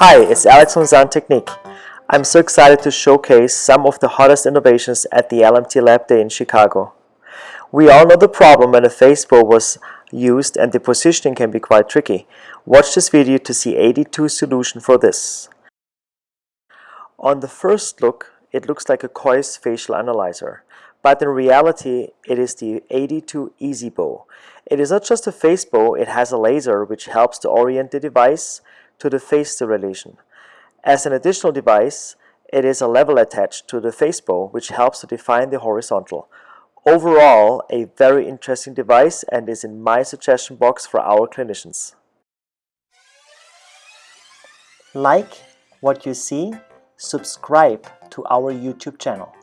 Hi, it's Alex from Sound Technique. I'm so excited to showcase some of the hottest innovations at the LMT Lab Day in Chicago. We all know the problem when a face bow was used and the positioning can be quite tricky. Watch this video to see AD2's solution for this. On the first look, it looks like a Kois facial analyzer, but in reality it is the AD2 Easy Bow. It is not just a face bow, it has a laser which helps to orient the device to the face sterilization. As an additional device, it is a level attached to the face bow which helps to define the horizontal. Overall, a very interesting device and is in my suggestion box for our clinicians. Like what you see, subscribe to our YouTube channel.